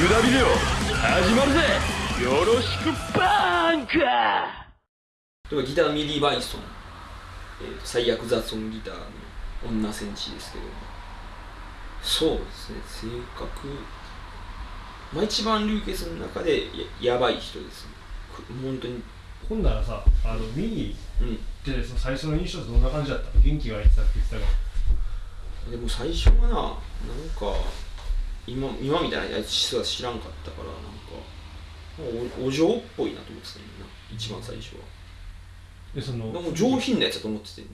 よ。ろしくバーンか例えばギターミリー・バイソン、えーと最悪雑音ギターの女戦士ですけどそうですね。性格。まあ一番流血の中でややばい人です。ねく本当に。ほんならさあのミニうん。ってその最初の印象ってどんな感じだったの？元気がいってたって言ってたかでも最初はななんか今今みたいなやつ実は知らんかったからなんかおお嬢っぽいなと思ってたよな。一番最初は。らでそのでも上品なやつだと思ってて。い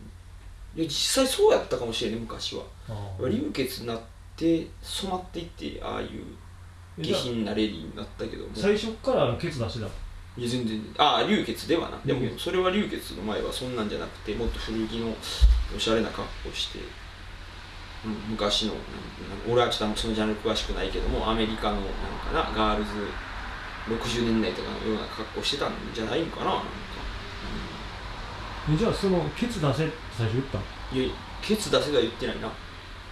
や実際そうやったかもしれない昔は。流血になって染まっていってああいう下品なレディーになったけども。最初からあのケツ出してたいや全然。ああ流血ではな。でもそれは流血の前はそんなんじゃなくてもっと古着のおしゃれな格好して、うん、昔の俺はちょっとそのジャンル詳しくないけどもアメリカのなんかなガールズ60年代とかのような格好してたんじゃないんかななんか、えじゃあそのケツ出せって最初言ったいやケツ出せとは言ってないな。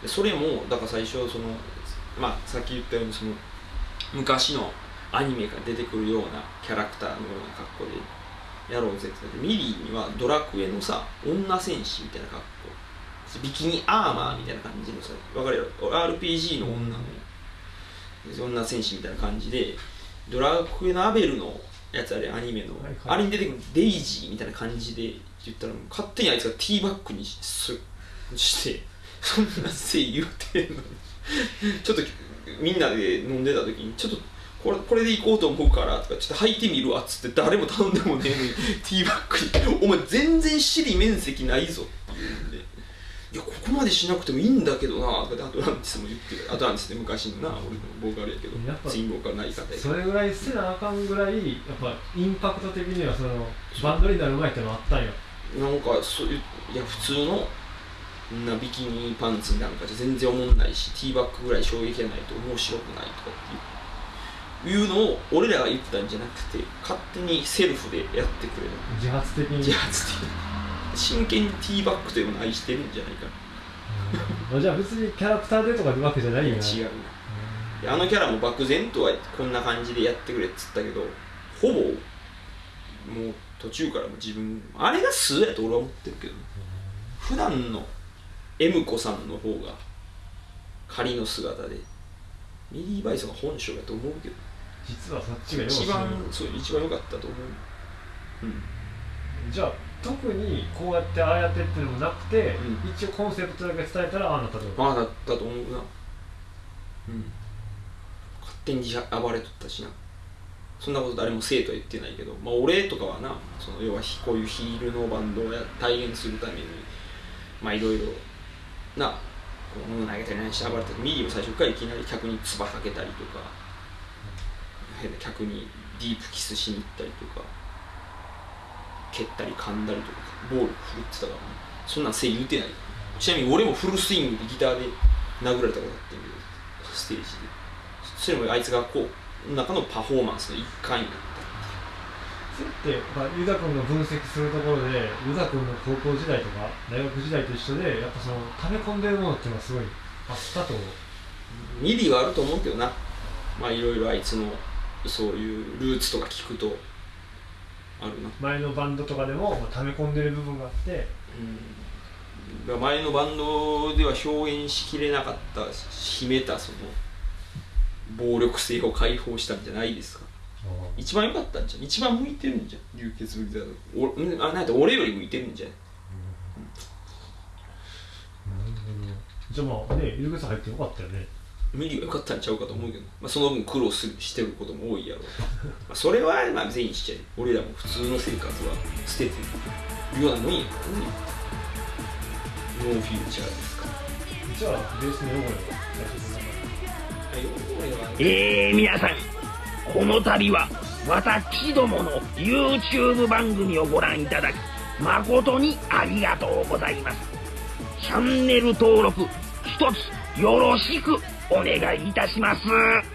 でそれもだから最初そのまあさっき言ったようにその昔のアニメが出てくるようなキャラクターのような格好でやろうぜってミリーにはドラクエのさ女戦士みたいな格好ビキニアーマーみたいな感じのさ分かるやろ？RPG の女の女戦士みたいな感じでドラクエのアベルのやつあれアニメの、はいはい。あれに出てくるデイジーみたいな感じで言ったら勝手にあいつがティーバッグにしすしてそんなせい言うてんのに。ちょっとみんなで飲んでた時にちょっとこれこれで行こうと思うからとかちょっと履いてみるわっつって誰も頼んでもねえのにティーバッグに「お前全然尻面積ないぞ」って言うんで「いやここまでしなくてもいいんだけどな」とかでアトランティスも言ってアトランティスって昔のな俺のボーカルやけど。やっぱツインボーカルない方やけど。それぐらいせなあかんぐらいやっぱインパクト的にはそのバンドになる前ってのあったんよ。なんかそういういや普通のなビキニパンツなんかじゃ全然おもんないしティーバッグぐらい衝撃がないと面白くないとかっていういうのを俺らが言ったんじゃなくて勝手にセルフでやってくれる。自発的に。自発的。に真剣にティーバッグというものを愛してるんじゃないかうん。じゃあ別にキャラクターでとかいうわけじゃないよな違う。ないやあのキャラも漠然とはこんな感じでやってくれっつったけどほぼもう途中からも自分あれが素やと俺は思ってるけどね普段の M 子さんの方が仮の姿でミリー・バイソンが本性やと思うけど。実はそっちが一番知そう一番良かったと思う。うん。るじゃあ特にこうやってああやってっていうのもなくて、う一応コンセプトだけ伝えたらああなったと。まあだったと思うな。うん。勝手に自暴れとったしな。そんなこと誰もせえとは言ってないけどまあ俺とかはなその要はこういうヒールのバンドをや体現するためにまあいろいろなこう物投げたり何して暴れたりミリーも最初からいきなり客に唾かけたりとか変な客にディープキスしに行ったりとか蹴ったり噛んだりとかボール振るってたからねそんなんせい言うてないちなみに俺もフルスイングでギターで殴られたことあってんけどステージでそれもあいつがこう中のパフォーマンスの一環になっそれって、まあ、ユダ君の分析するところでユダ君の高校時代とか大学時代と一緒でやっぱその溜め込んでるものっていう。のはすごいあったと思う。たミリはあると思うけどなまあいろいろあいつのそういう。ルーツとか聞くとあるな。前のバンドとかでも、まあ、溜め込んでる部分があって。うん。前のバンドでは表現しきれなかった秘めたその暴力性を解放したんじゃないですか。一番良かったんじゃん。一番向いてるんじゃん。流血ぶりだとおんあなんやったら俺より向いてるんじゃん。じゃあまあねユダ君入ってよかったよね無理は良かったんちゃうかと思うけど、まあ、その分苦労するしてることも多いやろう。まあそれはまあ全員しちゃえ俺らも普通の生活は捨ててるようなもんやからね。ノーフューチャーですから。じゃあベースのヨゴヨは。えー、皆さんこの度は私どもの YouTube 番組をご覧いただき誠にありがとうございます。チャンネル登録一つよろしくお願いいたします。